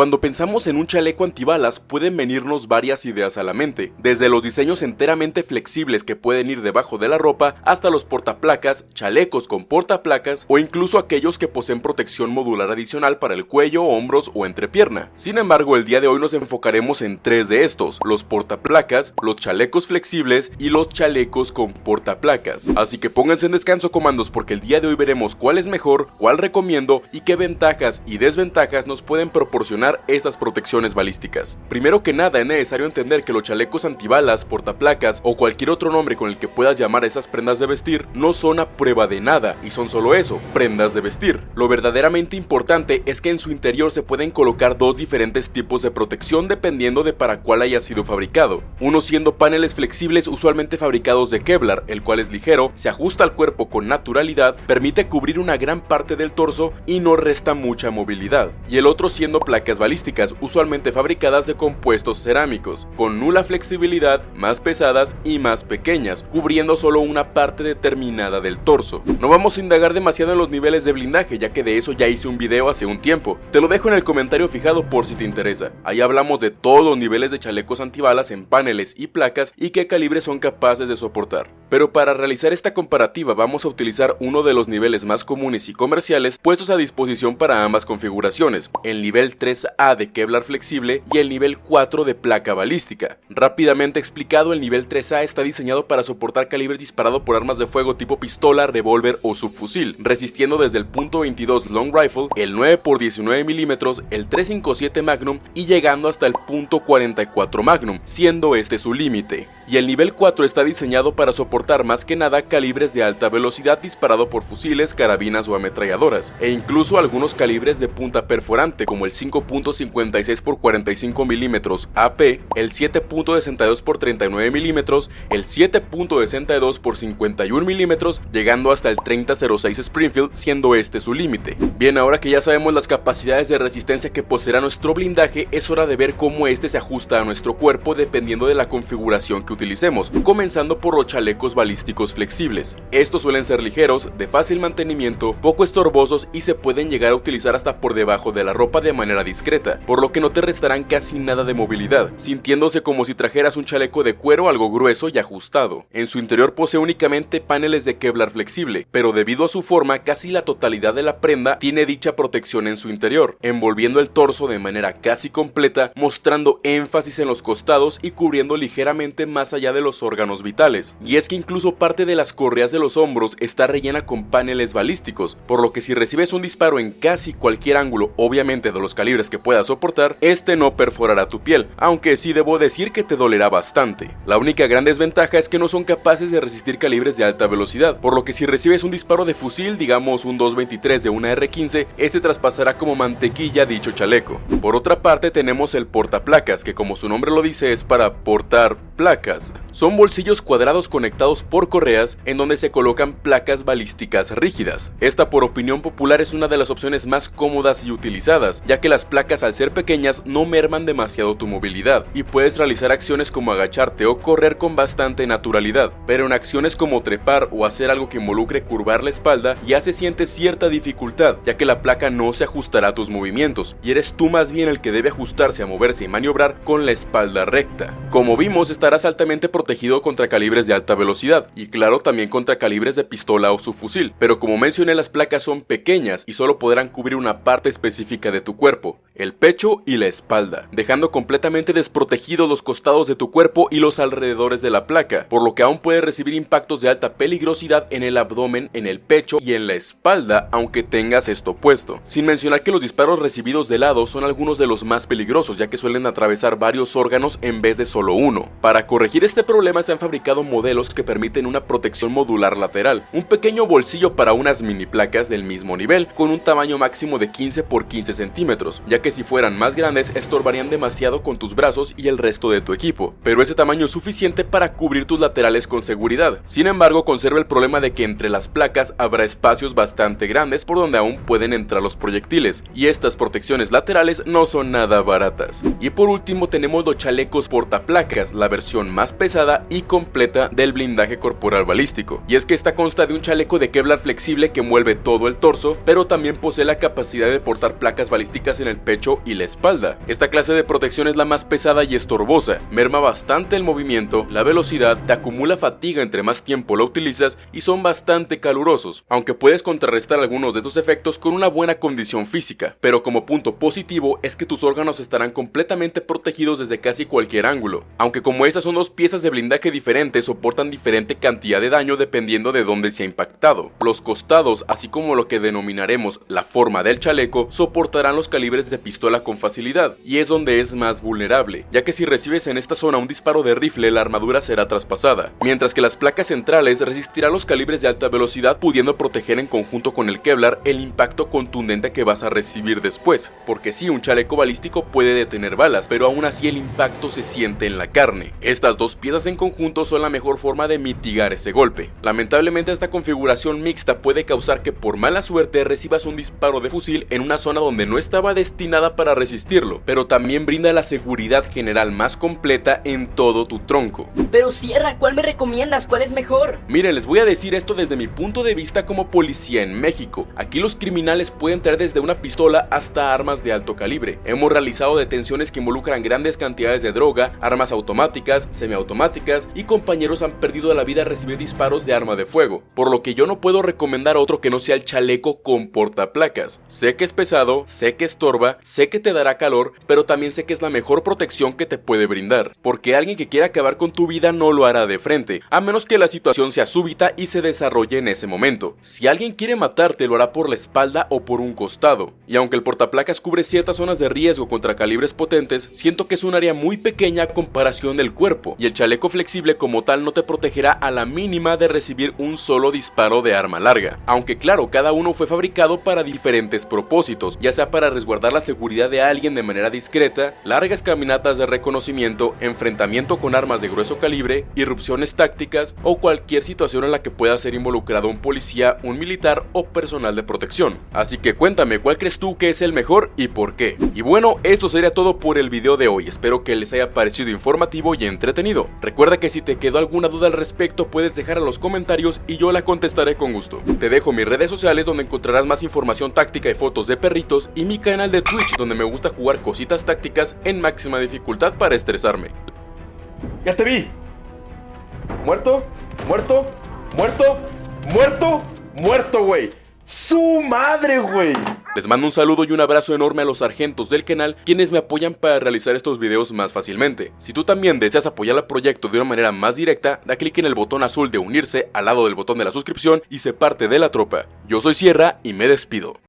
Cuando pensamos en un chaleco antibalas pueden venirnos varias ideas a la mente, desde los diseños enteramente flexibles que pueden ir debajo de la ropa hasta los portaplacas, chalecos con portaplacas o incluso aquellos que poseen protección modular adicional para el cuello, hombros o entrepierna. Sin embargo, el día de hoy nos enfocaremos en tres de estos, los portaplacas, los chalecos flexibles y los chalecos con portaplacas. Así que pónganse en descanso comandos porque el día de hoy veremos cuál es mejor, cuál recomiendo y qué ventajas y desventajas nos pueden proporcionar estas protecciones balísticas. Primero que nada es necesario entender que los chalecos antibalas, portaplacas o cualquier otro nombre con el que puedas llamar a estas prendas de vestir no son a prueba de nada y son solo eso, prendas de vestir. Lo verdaderamente importante es que en su interior se pueden colocar dos diferentes tipos de protección dependiendo de para cuál haya sido fabricado. Uno siendo paneles flexibles usualmente fabricados de Kevlar, el cual es ligero, se ajusta al cuerpo con naturalidad, permite cubrir una gran parte del torso y no resta mucha movilidad. Y el otro siendo placas balísticas, usualmente fabricadas de compuestos cerámicos, con nula flexibilidad, más pesadas y más pequeñas, cubriendo solo una parte determinada del torso. No vamos a indagar demasiado en los niveles de blindaje, ya que de eso ya hice un video hace un tiempo. Te lo dejo en el comentario fijado por si te interesa. Ahí hablamos de todos los niveles de chalecos antibalas en paneles y placas y qué calibres son capaces de soportar. Pero para realizar esta comparativa vamos a utilizar uno de los niveles más comunes y comerciales puestos a disposición para ambas configuraciones, el nivel 3A de Kevlar flexible y el nivel 4 de placa balística. Rápidamente explicado, el nivel 3A está diseñado para soportar calibres disparados por armas de fuego tipo pistola, revólver o subfusil, resistiendo desde el .22 long rifle, el 9x19 mm, el 357 Magnum y llegando hasta el .44 Magnum, siendo este su límite y el nivel 4 está diseñado para soportar más que nada calibres de alta velocidad disparado por fusiles, carabinas o ametralladoras, e incluso algunos calibres de punta perforante como el 5.56 x 45 mm AP, el 7.62 x 39 mm, el 7.62 x 51 mm, llegando hasta el 3006 Springfield siendo este su límite. Bien, ahora que ya sabemos las capacidades de resistencia que poseerá nuestro blindaje, es hora de ver cómo este se ajusta a nuestro cuerpo dependiendo de la configuración que utilicemos, comenzando por los chalecos balísticos flexibles. Estos suelen ser ligeros, de fácil mantenimiento, poco estorbosos y se pueden llegar a utilizar hasta por debajo de la ropa de manera discreta, por lo que no te restarán casi nada de movilidad, sintiéndose como si trajeras un chaleco de cuero algo grueso y ajustado. En su interior posee únicamente paneles de Kevlar flexible, pero debido a su forma casi la totalidad de la prenda tiene dicha protección en su interior, envolviendo el torso de manera casi completa, mostrando énfasis en los costados y cubriendo ligeramente más allá de los órganos vitales, y es que incluso parte de las correas de los hombros está rellena con paneles balísticos, por lo que si recibes un disparo en casi cualquier ángulo, obviamente de los calibres que puedas soportar, este no perforará tu piel, aunque sí debo decir que te dolerá bastante. La única gran desventaja es que no son capaces de resistir calibres de alta velocidad, por lo que si recibes un disparo de fusil, digamos un 223 de una R15, este traspasará como mantequilla dicho chaleco. Por otra parte tenemos el portaplacas, que como su nombre lo dice es para portar son bolsillos cuadrados conectados por correas en donde se colocan placas balísticas rígidas. Esta por opinión popular es una de las opciones más cómodas y utilizadas, ya que las placas al ser pequeñas no merman demasiado tu movilidad y puedes realizar acciones como agacharte o correr con bastante naturalidad, pero en acciones como trepar o hacer algo que involucre curvar la espalda ya se siente cierta dificultad, ya que la placa no se ajustará a tus movimientos y eres tú más bien el que debe ajustarse a moverse y maniobrar con la espalda recta. Como vimos estarás protegido contra calibres de alta velocidad y claro también contra calibres de pistola o subfusil, pero como mencioné las placas son pequeñas y solo podrán cubrir una parte específica de tu cuerpo, el pecho y la espalda, dejando completamente desprotegidos los costados de tu cuerpo y los alrededores de la placa, por lo que aún puedes recibir impactos de alta peligrosidad en el abdomen, en el pecho y en la espalda aunque tengas esto puesto, sin mencionar que los disparos recibidos de lado son algunos de los más peligrosos ya que suelen atravesar varios órganos en vez de solo uno. Para corregir este problema se han fabricado modelos que permiten una protección modular lateral, un pequeño bolsillo para unas mini placas del mismo nivel, con un tamaño máximo de 15 por 15 centímetros, ya que si fueran más grandes estorbarían demasiado con tus brazos y el resto de tu equipo, pero ese tamaño es suficiente para cubrir tus laterales con seguridad. Sin embargo, conserva el problema de que entre las placas habrá espacios bastante grandes por donde aún pueden entrar los proyectiles, y estas protecciones laterales no son nada baratas. Y por último tenemos los chalecos portaplacas, la versión versión más pesada y completa del blindaje corporal balístico. Y es que esta consta de un chaleco de Kevlar flexible que envuelve todo el torso, pero también posee la capacidad de portar placas balísticas en el pecho y la espalda. Esta clase de protección es la más pesada y estorbosa, merma bastante el movimiento, la velocidad, te acumula fatiga entre más tiempo lo utilizas y son bastante calurosos, aunque puedes contrarrestar algunos de estos efectos con una buena condición física, pero como punto positivo es que tus órganos estarán completamente protegidos desde casi cualquier ángulo, aunque como estas son dos piezas de blindaje diferentes soportan diferente cantidad de daño dependiendo de dónde se ha impactado. Los costados, así como lo que denominaremos la forma del chaleco, soportarán los calibres de pistola con facilidad, y es donde es más vulnerable, ya que si recibes en esta zona un disparo de rifle la armadura será traspasada, mientras que las placas centrales resistirán los calibres de alta velocidad pudiendo proteger en conjunto con el Kevlar el impacto contundente que vas a recibir después, porque si un chaleco balístico puede detener balas, pero aún así el impacto se siente en la carne. Estas dos piezas en conjunto son la mejor forma de mitigar ese golpe. Lamentablemente esta configuración mixta puede causar que por mala suerte recibas un disparo de fusil en una zona donde no estaba destinada para resistirlo, pero también brinda la seguridad general más completa en todo tu tronco. Pero Sierra, ¿cuál me recomiendas? ¿Cuál es mejor? Miren, les voy a decir esto desde mi punto de vista como policía en México. Aquí los criminales pueden traer desde una pistola hasta armas de alto calibre. Hemos realizado detenciones que involucran grandes cantidades de droga, armas automáticas, semiautomáticas y compañeros han perdido la vida al recibir disparos de arma de fuego, por lo que yo no puedo recomendar otro que no sea el chaleco con portaplacas. Sé que es pesado, sé que estorba, sé que te dará calor, pero también sé que es la mejor protección que te puede brindar, porque alguien que quiera acabar con tu vida no lo hará de frente, a menos que la situación sea súbita y se desarrolle en ese momento. Si alguien quiere matarte lo hará por la espalda o por un costado, y aunque el portaplacas cubre ciertas zonas de riesgo contra calibres potentes, siento que es un área muy pequeña a comparación del cuerpo, y el chaleco flexible como tal no te protegerá a la mínima de recibir un solo disparo de arma larga, aunque claro, cada uno fue fabricado para diferentes propósitos, ya sea para resguardar la seguridad de alguien de manera discreta, largas caminatas de reconocimiento, enfrentamiento con armas de grueso calibre, irrupciones tácticas o cualquier situación en la que pueda ser involucrado un policía, un militar o personal de protección. Así que cuéntame cuál crees tú que es el mejor y por qué. Y bueno, esto sería todo por el video de hoy, espero que les haya parecido informativo y entretenido. Recuerda que si te quedó alguna duda al respecto puedes dejar en los comentarios y yo la contestaré con gusto. Te dejo mis redes sociales donde encontrarás más información táctica y fotos de perritos y mi canal de Twitch donde me gusta jugar cositas tácticas en máxima dificultad para estresarme. ¡Ya te vi! ¿Muerto? ¿Muerto? ¿Muerto? ¿Muerto? ¡Muerto, güey! ¡Su madre, güey! Les mando un saludo y un abrazo enorme a los sargentos del canal, quienes me apoyan para realizar estos videos más fácilmente. Si tú también deseas apoyar al proyecto de una manera más directa, da clic en el botón azul de unirse al lado del botón de la suscripción y se parte de la tropa. Yo soy Sierra y me despido.